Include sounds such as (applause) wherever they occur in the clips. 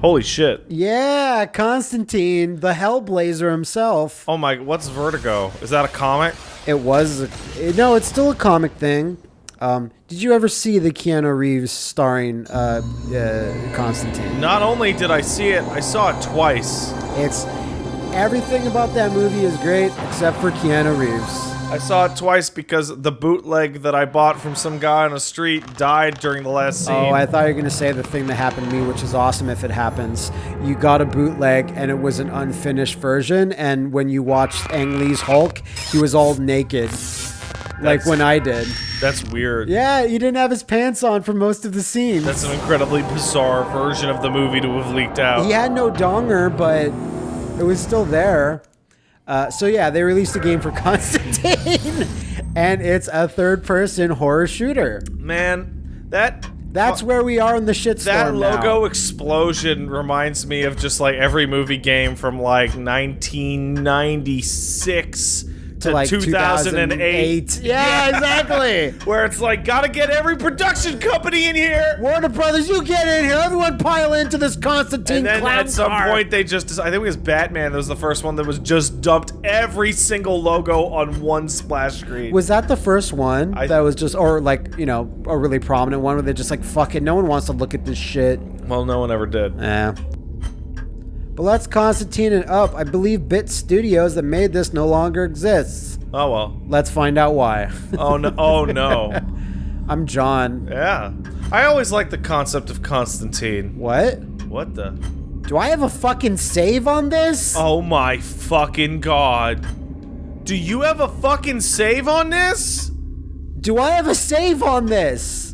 Holy shit. Yeah, Constantine, the Hellblazer himself. Oh my, what's Vertigo? Is that a comic? It was. A, no, it's still a comic thing. Um, did you ever see the Keanu Reeves starring uh, uh, Constantine? Not only did I see it, I saw it twice. It's everything about that movie is great except for Keanu Reeves. I saw it twice because the bootleg that I bought from some guy on the street died during the last scene. Oh, I thought you were gonna say the thing that happened to me, which is awesome if it happens. You got a bootleg and it was an unfinished version, and when you watched Ang Lee's Hulk, he was all naked. like when I did. That's weird. Yeah, he didn't have his pants on for most of the scene. That's an incredibly bizarre version of the movie to have leaked out. He had no donger, but it was still there. Uh, so yeah, they released a game for (laughs) Constantine, and it's a third-person horror shooter. Man, that That's where we are in the shitstorm that now. logo explosion reminds me of just like every movie game from like 1996 to, like 2008. 2008. Yeah, exactly. (laughs) Where it's like, gotta get every production company in here. Warner Brothers, you get in here. Everyone pile into this Constantine And then at some car. point they just, I think it was Batman that was the first one that was just dumped every single logo on one splash screen. Was that the first one I- that was just, or like, you know, a really prominent one where they're just like, fuck it, no one wants to look at this shit. well, no one ever did. Yeah. But let's Constantine it up. I believe Bit Studios that made this no longer exists. Oh well. Let's find out why. Oh no. Oh no. (laughs) I'm John. yeah. I always like the concept of Constantine. What? What the? Do I have a fucking save on this? Oh my fucking god. Do you have a fucking save on this? Do I have a save on this?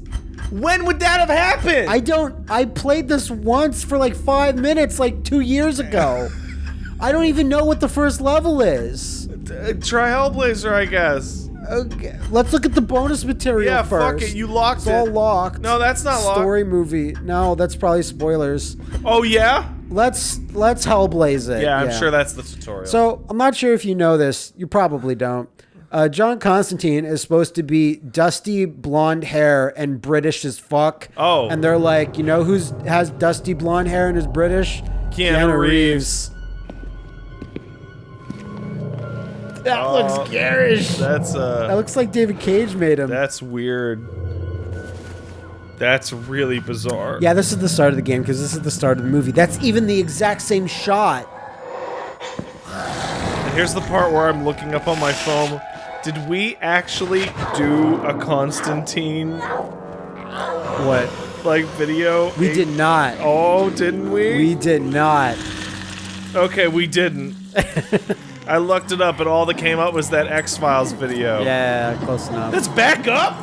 When would that have happened? I don't. I played this once for like five minutes, like two years ago. I don't even know what the first level is. Uh, try Hellblazer, I guess. Okay, let's look at the bonus material Yeah, first. fuck it. You locked It's it. all locked. No, that's not locked. Story movie. No, that's probably spoilers. Oh yeah? Let's let's Hellblaze it. Yeah, I'm sure that's the tutorial. So I'm not sure if you know this. You probably don't. Uh, John Constantine is supposed to be dusty blonde hair and British as fuck. Oh. And they're like, you know who's has dusty blonde hair and is British? Keanu, Reeves. That Oh, looks garish. That's That uh looks like David Cage made him. that's weird. That's really bizarre. yeah, this is the start of the game because this is the start of the movie. That's even the exact same shot. And here's the part where I'm looking up on my phone. Did we actually do a Constantine What? like video? We did not. Oh, didn't we? We did not. Okay, we didn't. (laughs) I looked it up, and all that came up was that X Files video. Yeah, close enough. That's back up.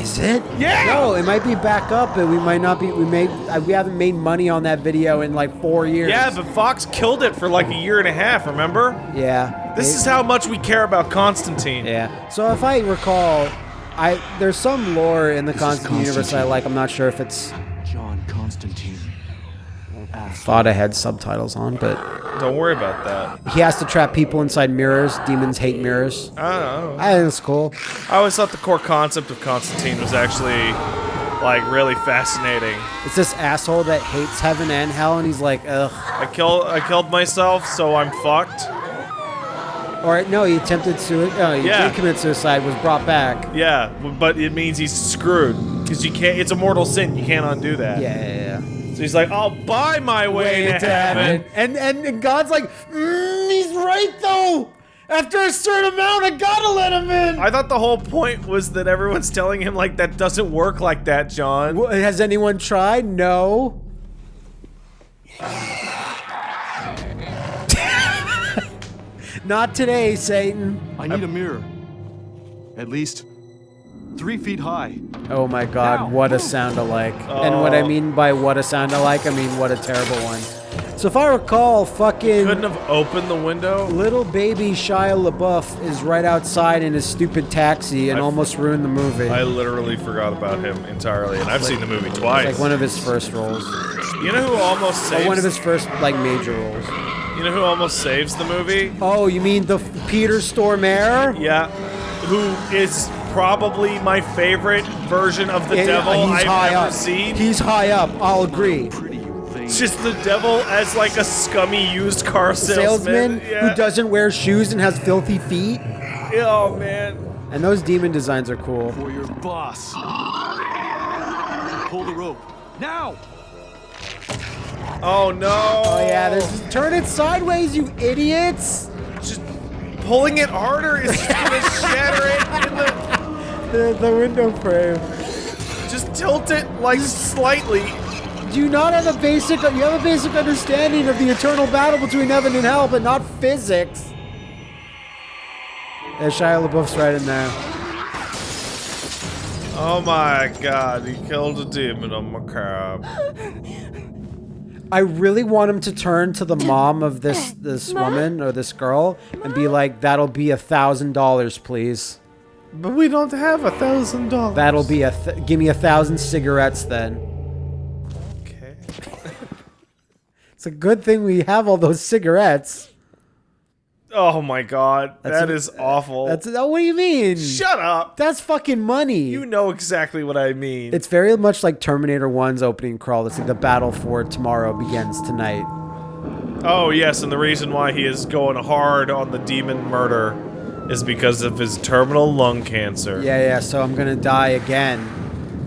Is it? Yeah! No, it might be back up, but we might not be. We may. uh, We haven't made money on that video in like four years. Yeah, but Fox killed it for like a year and a half. Remember? yeah. This They- is how much we care about Constantine. Yeah. So if I recall, I there's some lore in the This is Constantine universe I like. I'm not sure if it's. Thought I had subtitles on, but Don't worry about that. he has to trap people inside mirrors. Demons hate mirrors. I don't know. I think it's cool. I always thought the core concept of Constantine was actually like really fascinating. It's this asshole that hates heaven and hell, and he's like, ugh. I kill I killed myself, so I'm fucked. Or no, he attempted suicide. No, uh, he Yeah. did commit suicide. Was brought back. Yeah, but it means he's screwed because you can't. It's a mortal sin. You can't undo that. Yeah. So he's like, I'll buy my way, to heaven. And, and and God's like, mm, he's right though. After a certain amount, I gotta let him in. I thought the whole point was that everyone's telling him like that doesn't work like that, John. Wh- Has anyone tried? No. (laughs) Not today, Satan. I need a mirror. At least three feet high. Oh my god, what a sound alike. And what I Oh. mean by what a sound alike, I mean what a terrible one. So if I recall, fucking Couldn't have opened the window. little baby Shia LaBeouf is right outside in his stupid taxi and I- almost ruined the movie. I literally forgot about him entirely, and I've seen the movie It's twice. like one of his first roles. you know who almost Or saves? one of his first like major roles. you know who almost saves the movie? Oh, you mean the Peter Stormare? Yeah, who is probably my favorite version of the Yeah, devil he's I've high ever up. seen. He's high up. I'll agree. Pretty you think. It's just the devil as like a scummy used car salesman. Salesman Yeah. who doesn't wear shoes and has filthy feet. Oh man. And those demon designs are cool. For your boss. Pull the rope. Now! Oh no. Oh yeah, there's just turn it sideways, you idiots! just pulling it harder is gonna (laughs) shatter it in the. The, the window frame. Just tilt it like slightly. Do you not have a basic? You have a basic understanding of the eternal battle between heaven and hell, but not physics. Yeah, Shia LaBeouf's right in there. Oh my god, he killed a demon on my cab. I really want him to turn to the mom of this this woman or this girl and be like, "That'll be a thousand dollars, please. But we don't have a thousand dollars. That'll be a th- give me a thousand cigarettes then." Okay. (laughs) It's a good thing we have all those cigarettes. Oh my god, That's that a- is awful. That's oh, what do you mean? Shut up. That's fucking money. You know exactly what I mean. It's very much like Terminator 1's opening crawl. It's like the battle for tomorrow begins tonight. oh yes, and the reason why he is going hard on the demon murder is because of his terminal lung cancer. Yeah, yeah, so I'm gonna die again.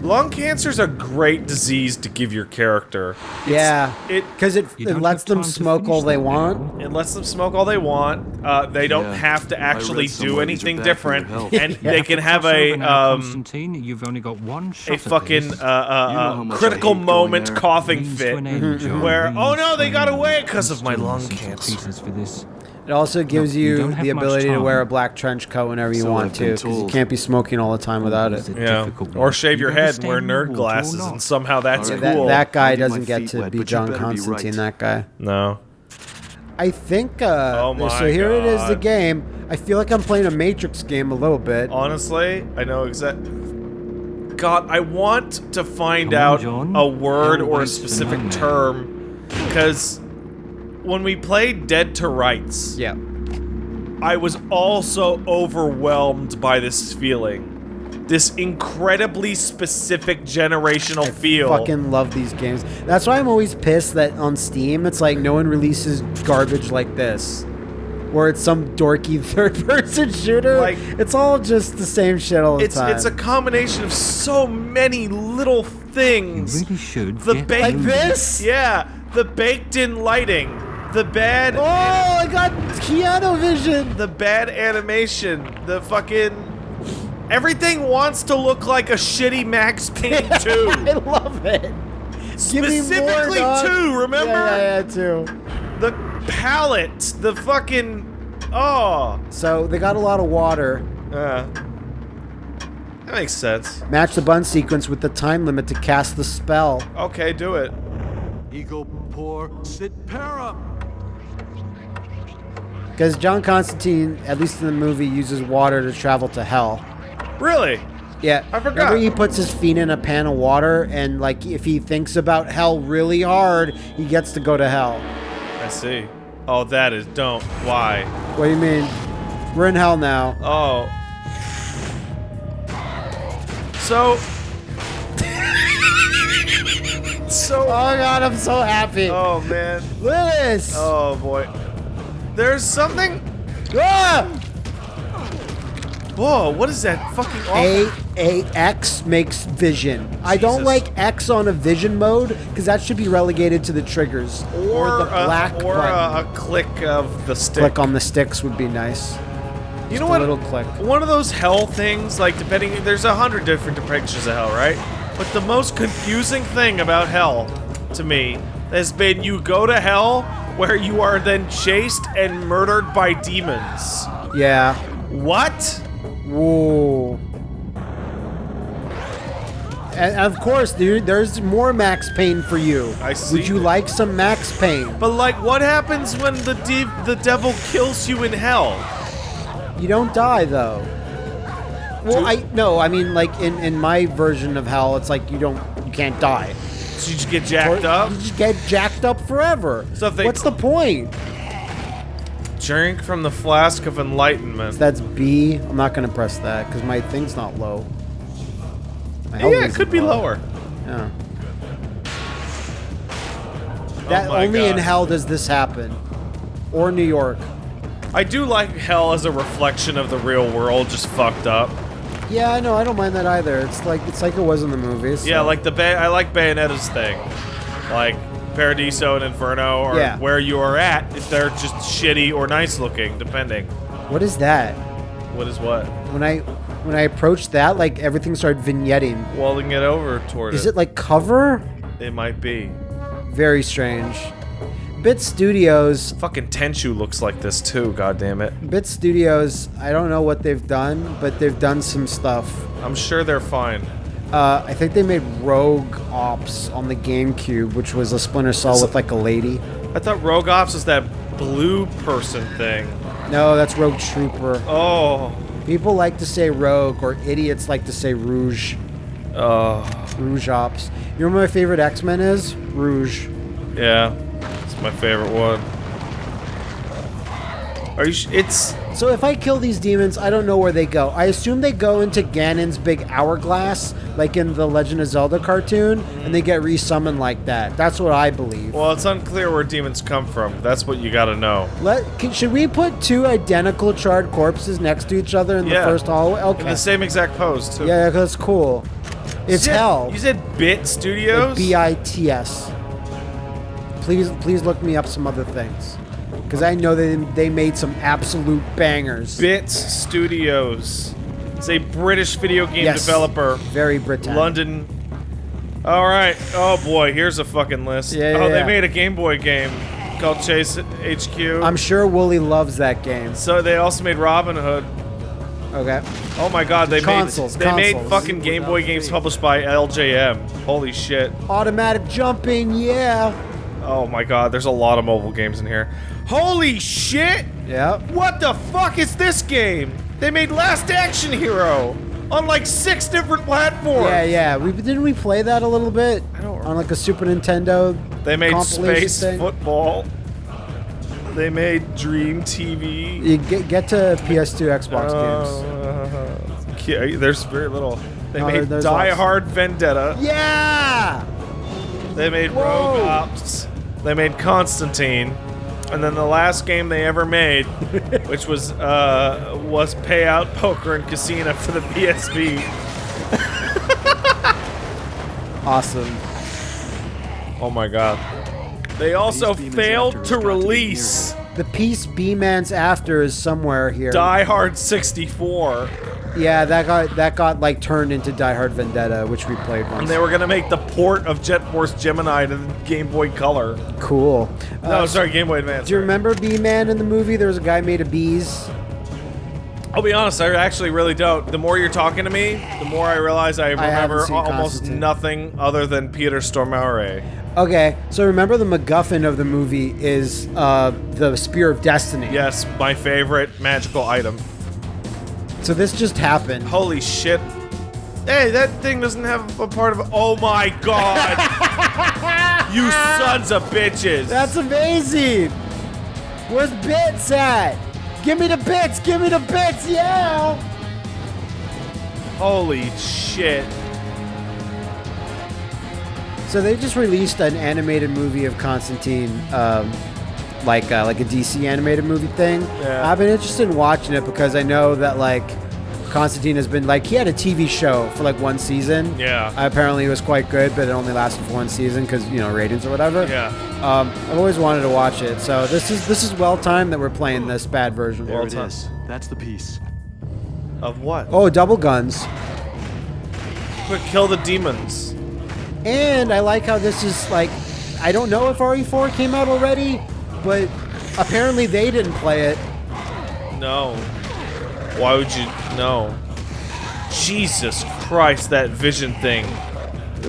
Lung cancer's a great disease to give your character. yeah. It Because it, You it lets them smoke all they want. now. It lets them smoke all they want. Uh, they don't Yeah, have to actually do somewhere these are anything bad for your different, health. and (laughs) they can have a um, Constantine, you've only got one shot a fucking uh, uh, You know uh, how much I critical moment coughing fit an end, John, where oh no they got away because of my lung listen to cancer. Pieces for this. It also gives you you, the ability to wear a black trench coat whenever you So want to, because you can't be smoking all the time without it. Yeah, or shave your You gotta head and wear nerd water glasses, and somehow that's Alright. That, cool. that guy I'll get my doesn't get to wet, be John better be Constantine, right. that guy. no. I think, uh, Oh my so here it is, the game. I feel like I'm playing a Matrix game a little bit. Honestly, I know exactly. God, I want to find on, out John. a word Don't or a specific nightmare. term, because when we played Dead to Rights, Yeah. I was also overwhelmed by this feeling. This incredibly specific generational feel. Fucking love these games. That's why I'm always pissed that on Steam, it's like no one releases garbage like this. Where it's some dorky (laughs) third person shooter. Like- it's all just the same shit all the it's time. it's a combination of so many little things. You things. really should The get baked like this? Yeah, the baked in lighting, the bad Oh, I got Keanu Vision! the bad animation, the fucking everything wants to look like a shitty Max Payne (laughs) 2. I love it. Give me more, Specifically two, remember? Yeah, yeah, yeah, two. The palette, the fucking oh, So they got a lot of water. uh, that makes sense. Match the bun sequence with the time limit to cast the spell. Okay, do it. Eagle poor sit para. Because John Constantine, at least in the movie, uses water to travel to hell. Really? Yeah, I forgot. Remember, he puts his feet in a pan of water, and like if he thinks about hell really hard, he gets to go to hell. I see. Oh, that is don't. Why? What do you mean? We're in hell now. Oh. So. (laughs) so. Oh god, I'm so happy. Oh man. Look at this. Oh boy. There's something. Ah! Whoa! What is that fucking? A awful- A X makes vision. I don't like X on a vision mode because that should be relegated to the triggers or the black a, or button. a, click of the stick. Click on the sticks would be nice. you know a what? little click. One of those hell things, like depending, there's a hundred different depictions of hell, right? But the most confusing thing about hell, to me, has been you go to hell where you are then chased and murdered by demons. Yeah. What? Whoa. And of course, there, there's more Max Payne for you. I see. Would you like some Max Payne? But like, what happens when the de- the devil kills you in hell? You don't die though. Well, I no, I mean like in in my version of hell, it's like you don't you can't die. So you just get jacked Or up? You just get jacked up forever. So if they- What's the point? Drink from the flask of enlightenment. That's B. I'm not gonna press that because my thing's not low. My yeah, it could be low. lower. Yeah. Oh that Oh only in hell does this happen, or New York. I do like hell as a reflection of the real world, just fucked up. Yeah, I know. I don't mind that either. It's like it's like it was in the movies. Yeah, like the ba- I like Bayonetta's thing, like Paradiso and Inferno, or Yeah. where you are at. If they're just shitty or nice looking, depending. What is that? What is what? When I when I approached that, like everything started vignetting. Well, it over toward Is it. it like cover? It might be. Very strange. Bit Studios. Fucking Tenchu looks like this too. God damn it. Bit Studios. I don't know what they've done, but they've done some stuff. I'm sure they're fine. Uh, I think they made Rogue Ops on the GameCube, which was a Splinter Cell with like a lady. I thought Rogue Ops was that blue person thing. No, that's Rogue Trooper. Oh. People like to say Rogue, or idiots like to say Rouge. Oh. Rouge Ops. You know what my favorite X Men is? Rouge. Yeah. It's my favorite one. Are you? Sh- it's So if I kill these demons, I don't know where they go. I assume they go into Ganon's big hourglass, like in the Legend of Zelda cartoon, and they get resummoned like that. That's what I believe. well, it's unclear where demons come from. That's what you got to know. Let can, should we put two identical charred corpses next to each other in Yeah. the first hallway? In Okay. the same exact pose too. Yeah, that's cool. It's You said- hell. You said Bit Studios. B I T S. Please, please look me up some other things, because I know they they made some absolute bangers. Bits Studios. It's a British video game Yes. developer. Very British. London. All right. Oh boy, here's a fucking list. Yeah, oh, yeah, they yeah. made a Game Boy game called Chase HQ. I'm sure Wooly loves that game. so they also made Robin Hood. Okay. Oh my God, they Consoles, made they made fucking Game Boy games published by LJN. Holy shit. Automatic jumping, yeah. Oh my God, there's a lot of mobile games in here. Holy shit! Yeah. What the fuck is this game? They made Last Action Hero on like six different platforms. Yeah, yeah. We didn't we play that a little bit I don't on like a Super Nintendo. They made Space thing? Football. They made Dream TV. You get get to PS2, Xbox games. Uh, yeah, there's very little. They No, made Die lots. Hard Vendetta. Yeah. They made Whoa. Rogue Ops. They made Constantine. And then the last game they ever made, (laughs) which was uh, was Payout Poker and Casino for the PSP. (laughs) Awesome. Oh my god. They also failed to got to release The piece Beeman's after is somewhere here. Die Hard 64. Yeah, that got that got like turned into Die Hard Vendetta, which we played once. And they were gonna make the port of Jet Force Gemini to Game Boy Color. cool. No, Uh, sorry, Game Boy Advance. Do you sorry. remember Beeman in the movie? There was a guy made of bees. I'll be honest, I actually really don't. The more you're talking to me, the more I realize I remember seen almost nothing other than Peter Stormare. Okay, so remember the MacGuffin of the movie is uh, the Spear of Destiny. Yes, my favorite magical item. So this just happened. Holy shit. Hey, that thing doesn't have a part of Oh my god! (laughs) you sons of bitches! That's amazing. Where's bits at? Give me the bits. Give me the bits. Yeah. Holy shit. So they just released an animated movie of Constantine, um, like uh, like a DC animated movie thing. Yeah. I've been interested in watching it because I know that like Constantine has been like he had a TV show for like one season. Yeah. Apparently it was quite good, but it only lasted for one season because you know ratings or whatever. Yeah. Um, I've always wanted to watch it, so this is this is well timed that we're playing this bad version. There it Well is. That's the piece. Of what? Oh, double guns. Quick, kill the demons. And I like how this is like, I don't know if RE4 came out already, but apparently they didn't play it. No. Why would you? No. Jesus Christ, that vision thing.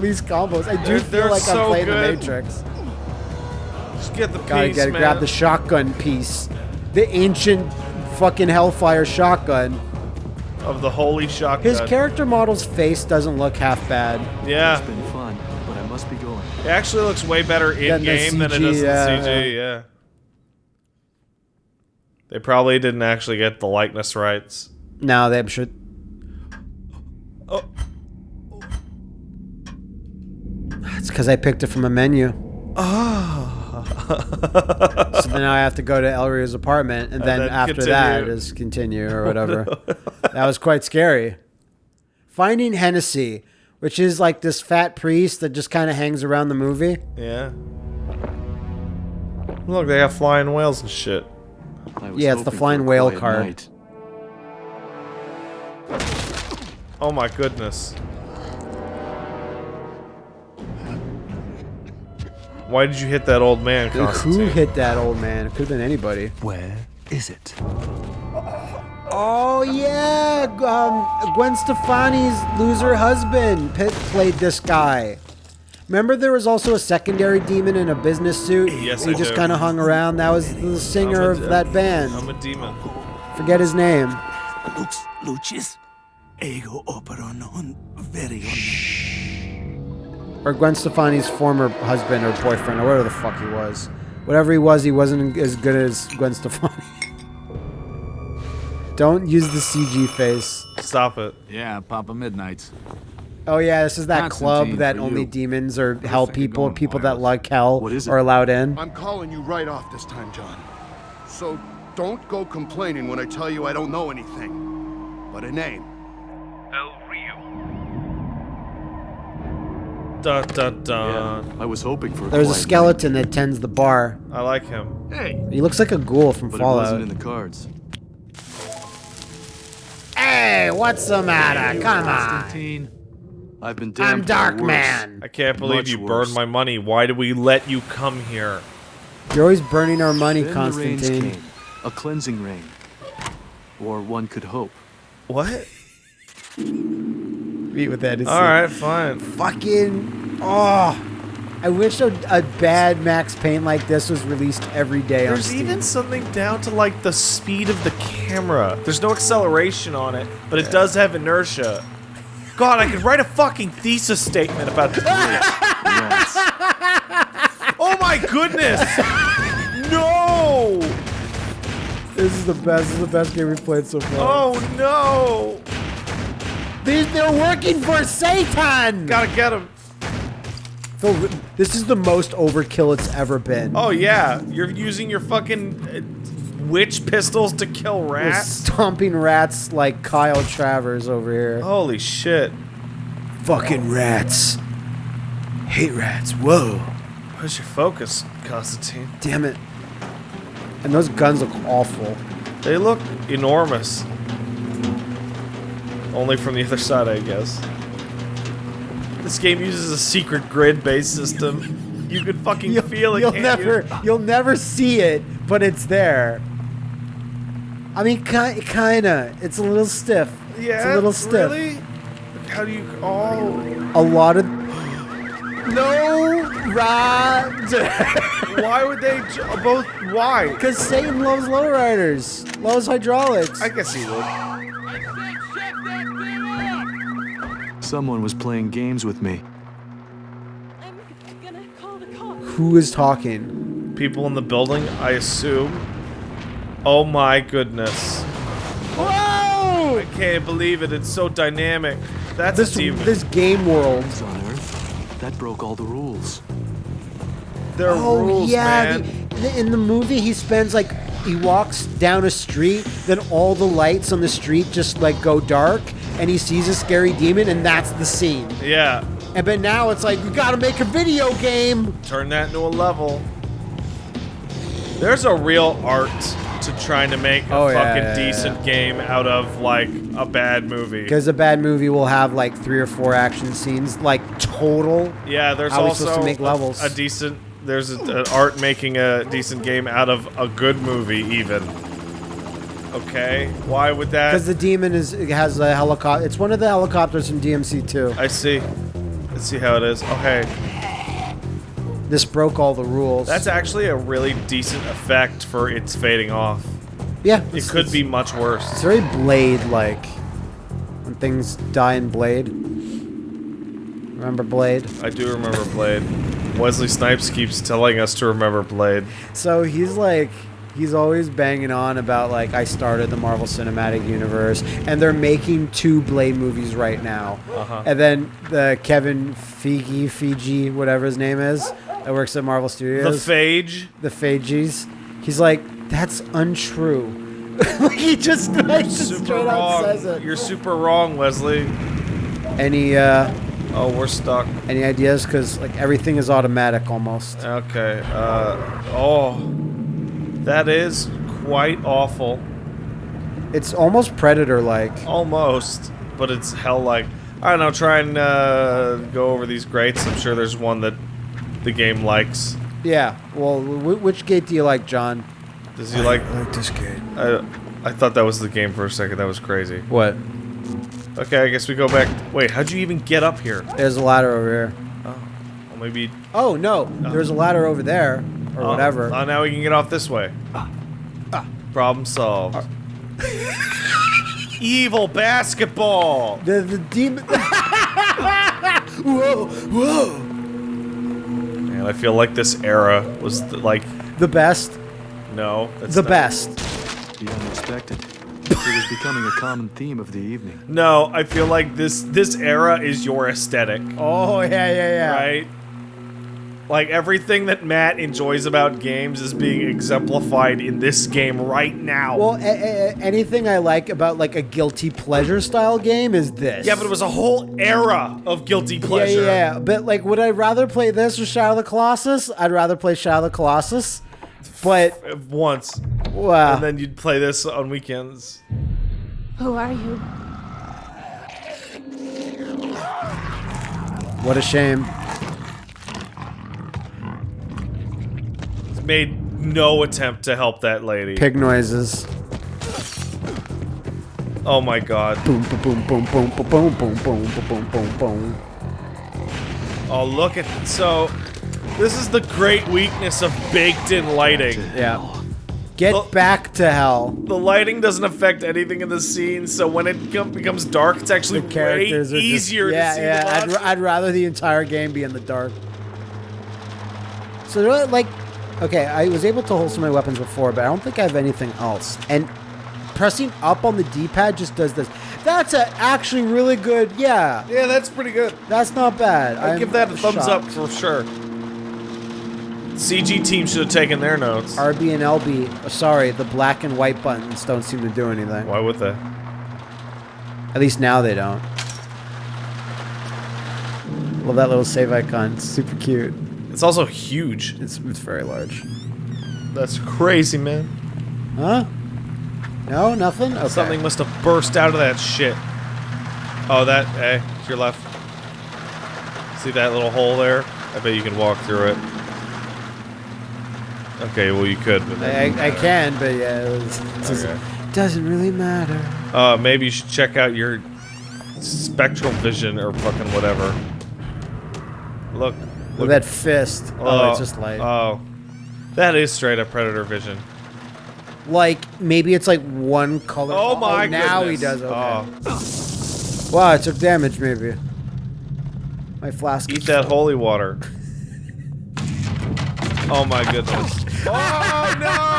These combos, I do They're- feel they're like so I'm playing good. the Matrix. Just get the Gotta piece, get man. grab the shotgun piece, the ancient fucking Hellfire shotgun. of the holy shotgun. His character model's face doesn't look half bad. Yeah. It's been fun, but I must be going. It actually looks way better in-game than it does in yeah, CG. Yeah. They probably didn't actually get the likeness rights. No, they should. Oh, It's because I picked it from a menu. ah, so then I have to go to El Rio's apartment, and then, then after that continue. is continue or whatever. that was quite scary. Finding Hennessy, which is like this fat priest that just kind of hangs around the movie. Yeah. Look, they have flying whales and shit. I was Yeah, it's the flying whale quiet card. night. Oh my goodness. Why did you hit that old man, Who hit that old man? It could have been anybody. Where is it? Oh yeah, um, Gwen Stefani's loser husband Pitt played this guy. Remember, there was also a secondary demon in a business suit. Yes, he I just kind of hung around. That was the singer of that band. I'm a demon. Forget his name. Lux lucis ego opera non verione. Or Gwen Stefani's former husband or boyfriend or whatever the fuck he was. Whatever he was, he wasn't as good as Gwen Stefani. (laughs) Don't use the CG face. Stop it. Yeah, Papa Midnight's. Oh yeah, this is that club that only you. demons or hell people, people that like hell, What is it? are allowed in. I'm calling you right off this time, John. So don't go complaining when I tell you I don't know anything. But a name. Dun dun dun. I was hoping for a There's a quiet skeleton that tends the bar. I like him. Hey, He looks like a ghoul from night, but it wasn't in the cards. Hey, what's the matter? Come on. Constantine. I've been damned I'm by Dark. Man. I can't believe Much you worse. burned my money. Why do we let you come here? You're always burning our money, Then the Constantine. came. A cleansing rain. Or one could hope. What? Meet with that. All right, fine. Fucking. Oh. I wish a, a bad Max Payne like this was released every day on There's Steam. even something down to like the speed of the camera. There's no acceleration on it, but it does have inertia. God, I could write a fucking thesis statement about this. (laughs) Yes. oh my goodness! No! This is the best. This is the best game we've played so far. Oh no! These, they're working for Satan. Gotta get him. Phil, this is the most overkill it's ever been. Oh yeah, you're using your fucking uh, witch pistols to kill rats. stomping rats like Kyle Travers over here. Holy shit! Fucking rats. Hate rats. Whoa. Where's your focus, Constantine? Damn it. And those guns look awful. They look enormous. Only from the other side, I guess. This game uses a secret grid-based (laughs) system. You can fucking feel it. You'll never, You? you'll never see it, but it's there. I mean, ki- kinda. It's a little stiff. Yeah, it's a little stiff. Really? How do you? Oh, A lot of. (gasps) No, Rod. (laughs) why would they j- both? Why? Because Satan loves lowriders, loves hydraulics. I guess he would. Someone was playing games with me. I'm gonna call the cops. Who is talking? People in the building, I assume. Oh my goodness! Whoa! I can't believe it. It's so dynamic. That's This a demon. this game world. On Earth. That broke all the rules. There are Oh rules, yeah, man. the- in the movie he spends like he walks down a street, then all the lights on the street just like go dark, and he sees a scary demon, and that's the scene. Yeah. And but now it's like we gotta make a video game. Turn that into a level. There's a real art to trying to make a Oh, fucking yeah, yeah, decent game out of like a bad movie. Because a bad movie will have like three or four action scenes, like total. Yeah, there's How also to make a- levels? A, decent. There's a, an art making a decent game out of a good movie, even. Okay, why would that? Because the demon is has a helicopter. It's one of the helicopters from DMC two. I see. Let's see how it is. Okay, This broke all the rules. that's actually a really decent effect for its fading off. yeah. It could be much worse. It's very Blade like. When things die in Blade. Remember Blade? I do remember Blade. Wesley Snipes keeps telling us to remember Blade. So he's like, he's always banging on about like I started the Marvel Cinematic Universe, and they're making two Blade movies right now. Uh-huh. And then the Kevin Feige, Fiji, whatever his name is, that works at Marvel Studios. The phage. the Phages. He's like, that's untrue. (laughs) he just, (laughs) like, just Super straight out says it. You're super wrong, Wesley. Any uh, Oh, we're stuck. any ideas? Because like everything is automatic almost. Okay. Uh. Oh. That is quite awful. It's almost Predator like. Almost, but it's hell like. I don't know. Try and uh, go over these grates. I'm sure there's one that the game likes. Yeah. Well, wh- which gate do you like, John? Does he like? like this gate. I, I thought that was the game for a second. That was crazy. What? Okay, I guess we go back. Wait, how'd you even get up here? There's a ladder over here. Oh, well, maybe. Oh no, oh. there's a ladder over there, or oh, whatever. Oh, now we can get off this way. Ah. Ah. Problem solved. Evil basketball. the the demon. (laughs) whoa, whoa. Man, I feel like this era was the, like The best. no. That's The not- best. The unexpected. it was becoming a common theme of the evening. No, I feel like this this era is your aesthetic, Oh yeah, yeah, yeah. right? Like everything that Matt enjoys about games is being exemplified in this game right now. Well, a- a- anything I like about like a guilty pleasure style game is this. yeah, but it was a whole era of guilty pleasure. yeah, yeah. But like, would I rather play this or Shadow of the Colossus? I'd rather play Shadow of the Colossus. But Once, wow, and then you'd play this on weekends. Who are you? what a shame. Made no attempt to help that lady. Pig noises. Oh my god. Boom, boom, boom, boom, boom, boom, boom, boom, boom, boom, boom. Oh, look at so. This is the great weakness of baked-in lighting. Yeah. Get Well- back to hell. The lighting doesn't affect anything in the scene, so when it becomes dark, it's actually The way characters are just- yeah, to see yeah. the I'd. I'd rather the entire game be in the dark. So like, okay, I was able to hold some of my weapons before, but I don't think I have anything else. And pressing up on the D-pad just does this. That's a actually really good. Yeah, Yeah, that's pretty good. that's not bad. I'd I'm give that a thumbs up for sure. CG team should have taken their notes. RB and LB. oh, sorry, the black and white buttons don't seem to do anything. Why would they? At least now they don't. Love that little save icon. It's super cute. It's also huge. It's, it's very large. That's crazy, man. Huh? No, nothing. Okay. Something must have burst out of that shit. Oh, that. Hey, to your left. See that little hole there? I bet you can walk through it. Okay, well you could, but I, I, I can, but yeah, it was, it just- Okay. doesn't really matter. Uh, maybe you should check out your spectral vision or fucking whatever. Look, Look at that fist. Oh, it's oh, just light. Oh, that is straight up predator vision. like maybe it's like one color. Oh my god. Now goodness. he does. Okay. Oh, Wow, it took damage. Maybe. My flask. eat that holy water. (laughs) Oh my goodness. (laughs) Oh no!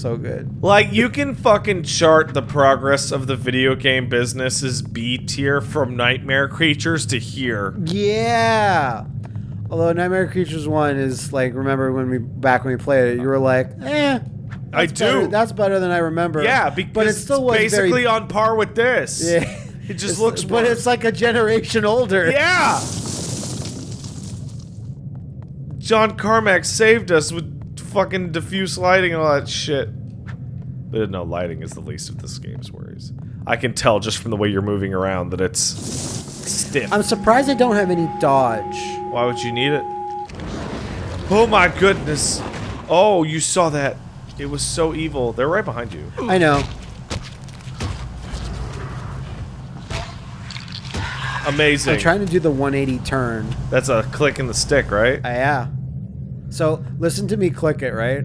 So good. Like you can fucking chart the progress of the video game business's B tier from Nightmare Creatures to here. Yeah. Although Nightmare Creatures One is like, remember when we back when we played it, you were like, eh. I that's better- do. that's better than I remember. yeah, because but it still was it's basically very. on par with this. Yeah. It just It's- looks but worse. it's like a generation older. Yeah. John Carmack saved us with fucking diffuse lighting and all that shit. But no, lighting is the least of this game's worries. I can tell just from the way you're moving around that it's stiff. I'm surprised I don't have any dodge. Why would you need it? Oh my goodness. Oh, you saw that. It was so evil. They're right behind you. I know. Amazing. I'm trying to do the 180 turn. That's a click in the stick, right? Uh, yeah. So listen to me click it, right?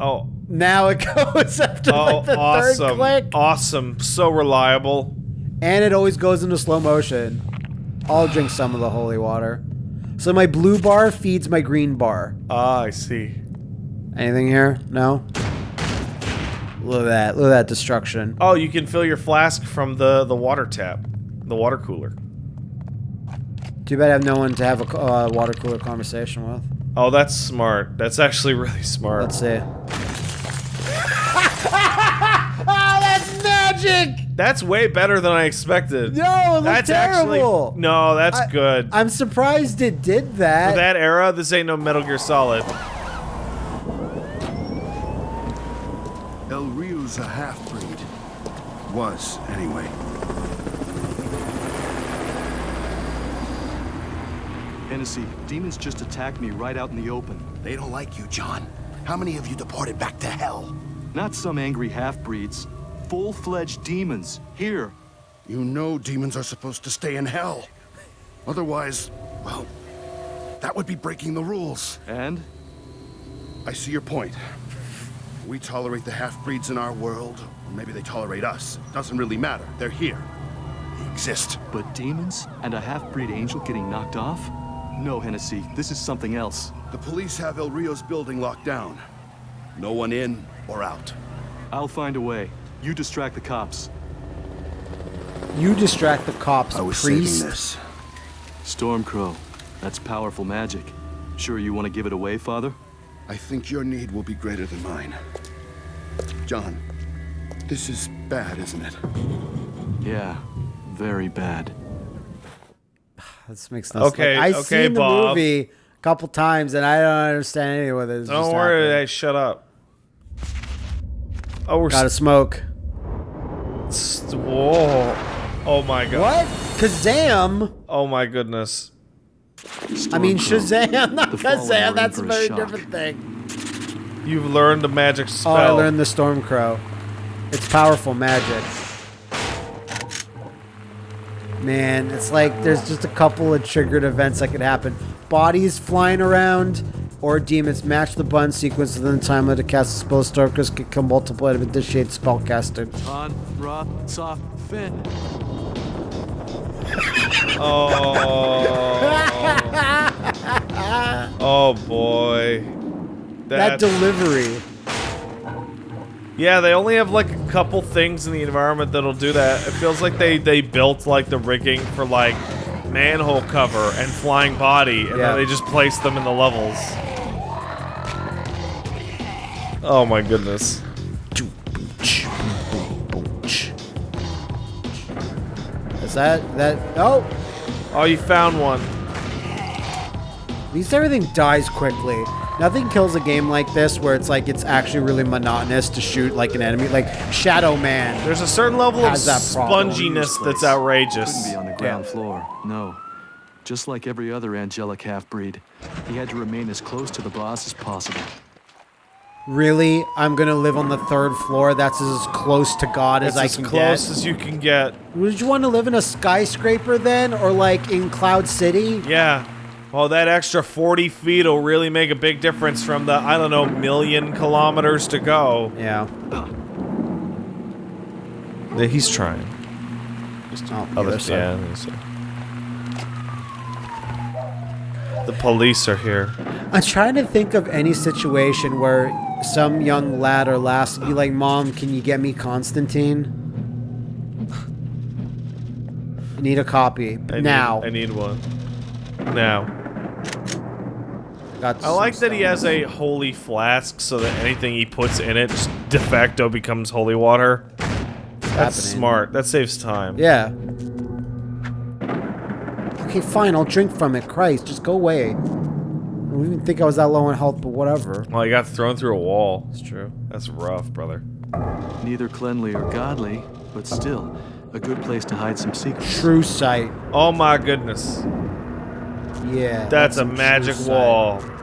Oh, Now it (laughs) goes after oh, like the third awesome. click. Awesome. So reliable. And it always goes into slow motion. I'll drink some of the holy water. So my blue bar feeds my green bar. Ah, I see. Anything here? No? Look at that. Look at that destruction. Oh, you can fill your flask from the the water tap. The water cooler. Too bad I have no one to have a uh, water cooler conversation with. Oh, that's smart. That's actually (laughs) really smart. Let's see. oh, (laughs) that's magic! That's way better than I expected. No, it looks that's terrible. actually no. That's I- good. I'm surprised it did that. For that era, this ain't no Metal Gear Solid. El Rio's a half-breed. Was, anyway. Hennessy, demons just attacked me right out in the open. They don't like you, John. How many of you deported back to hell? Not some angry half-breeds. Full-fledged demons. Here. You know demons are supposed to stay in hell. Otherwise, well, that would be breaking the rules. And? I see your point. We tolerate the half-breeds in our world, or maybe they tolerate us. Doesn't really matter. They're here. They exist. But demons? And a half-breed angel getting knocked off? No, Hennessy, this is something else. The police have El Rio's building locked down. No one in or out. I'll find a way. You distract the cops. you distract the cops, I was priest. saving this. Stormcrow. That's powerful magic. Sure you want to give it away, Father? I think your need will be greater than mine. John, this is bad, isn't it? Yeah, very bad. This makes no sense. Okay, Like, I okay, seen the Bob. movie a couple times and I don't understand any of it. It's Don't just worry, happening. hey, shut up. Oh, we're Gotta smoke. st- whoa. Oh my god. What? Kazam? Oh my goodness. I mean Stormcrow. Shazam, (laughs) not The fallen are Kazam. That's a very shock. different thing. You've learned the magic spell. Oh, I learned the Stormcrow. It's powerful magic. Man, it's like there's just a couple of triggered events that could happen. Bodies flying around, or demons match the button sequence within the time of the cast a spell. Stormers can come multiplied with initiate spell casted. On, Roth, soft, fin. (laughs) Oh. (laughs) oh boy. That delivery. Yeah, they only have like a couple things in the environment that'll do that. It feels like they they built like the rigging for like manhole cover and flying body, and Yeah. then they just placed them in the levels. Oh my goodness. Is that that? Oh, Oh, you found one. at least everything dies quickly. Nothing kills a game like this where it's like it's actually really monotonous to shoot like an enemy, like Shadow Man. There's a certain level of that sponginess that's outrageous. Couldn't outrageous. be on the ground floor. No. Just like every other angelic half-breed, he had to remain as close to the boss as possible. Really, I'm gonna live on the third floor. That's as close to God as It's I as can get? as close as you can get. Would you want to live in a skyscraper then, or like in Cloud City? Yeah. Well, that extra 40 feet will really make a big difference from the, I don't know, million kilometers to go. Yeah. Yeah, he's trying. Oh, the Other, side. yeah, the police are here. I'm trying to think of any situation where some young lad or lass would be like, "Mom, can you get me Constantine? I need a copy I now." Need, I need one. Now. Got I like that he has a holy flask so that anything he puts in it just de facto becomes holy water. That's happening. smart. That saves time. Yeah. Okay, fine. I'll drink from it. Christ, just go away. I didn't even think I was that low in health, but whatever. Well, he got thrown through a wall. It's true. That's rough, brother. Neither cleanly or godly, but still, a good place to hide some secrets. True sight. Oh my goodness. Yeah. That's a some true magic sight.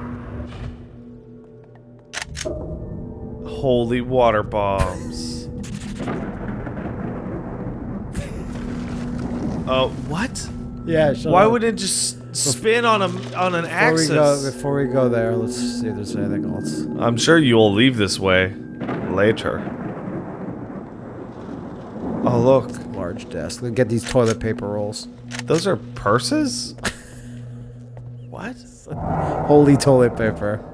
Holy water bombs. Oh, what? Yeah. Why up. would it just spin on a on an Before axis? we go, before we go there, let's see if there's anything else. I'm sure you will leave this way later. Oh look, Large desk. Let's get these toilet paper rolls. those are purses. (laughs) what? Holy toilet paper.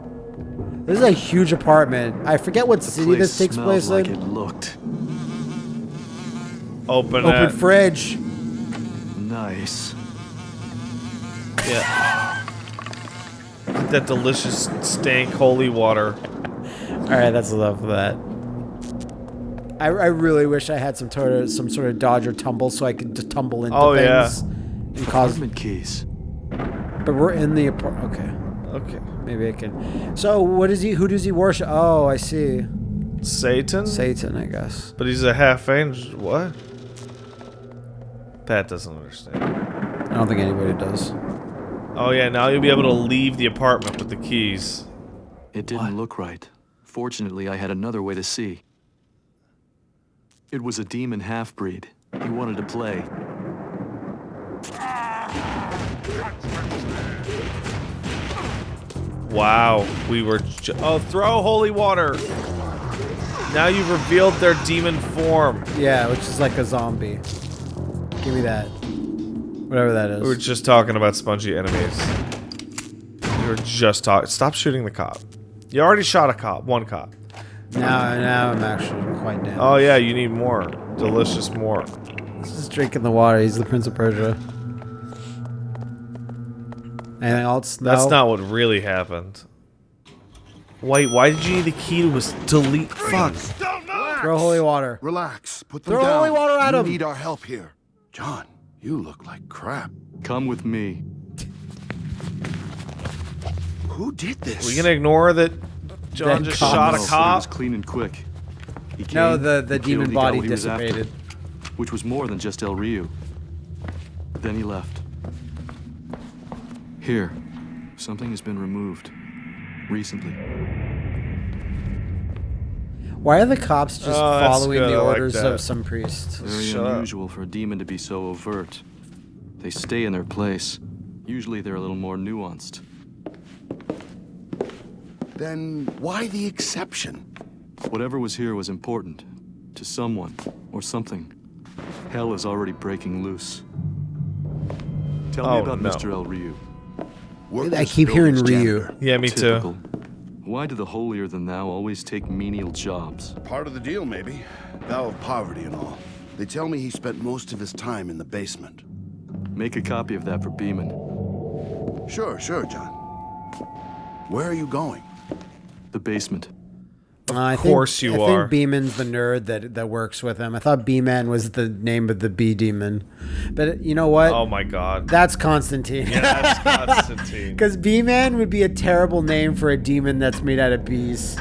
This is a huge apartment. I forget what city this takes place like in. it looked. Open, Open that. fridge. Nice. Yeah. That delicious stank holy water. All right, that's enough of that. I, I really wish I had some sort of some sort of dodge or tumble so I could just tumble into Oh, yeah. things and cause. Apartment keys. But we're in the apartment. Okay, Okay. maybe I can. So what is he? Who does he worship? Oh, I see. Satan? Satan, I guess. But he's a half angel. What? Pat doesn't understand. I don't think anybody does. Oh yeah, now you'll be able to leave the apartment with the keys. It didn't look right. Fortunately, I had another way to see. It was a demon half-breed. He wanted to play. Wow, we were. Oh, throw holy water. Now you've revealed their demon form. Yeah, which is like a zombie. Give me that. Whatever that is. We were just talking about spongy enemies. We were just talking. Stop shooting the cop. You already shot a cop. One cop. now, now I'm actually quite down. Oh yeah, you need more. Delicious more. He's just drinking the water. He's the Prince of Persia. Anything else? That's not what really happened. Wait, why did you need the key to his delete? Fuck. Throw holy water. Relax. Put them Throw down. holy water at you him. need our help here. John, you look like crap. Come with me. Who did this? We gonna ignore that John That just shot a but It cop? was clean and quick. He came, No, the, the demon body what he was after, dissipated. which was more than just El Rio. Then he left. Here, something has been removed. Recently. Why are the cops just Oh, following good, the I like orders of some priest? Very Shut up. unusual for a demon to be so overt. They stay in their place. Usually they're a little more nuanced. Then why the exception? Whatever was here was important. To someone. Or something. Hell is already breaking loose. Tell Oh, me about no. Mr. El Rio. Worthless I keep hearing buildings Ryu. janitor. Yeah, me Typical. too. Why do the holier-than-thou always take menial jobs? Part of the deal, maybe. Vow of poverty and all. They tell me he spent most of his time in the basement. Make a copy of that for Beeman. Sure, sure, John. Where are you going? The basement. I course think, you I are. I think Beeman's the nerd that, that works with him. I thought B-Man was the name of the bee demon. But uh, you know what? Oh my god. That's Constantine. Yeah, that's (laughs) Constantine. Because B-Man would be a terrible name for a demon that's made out of bees.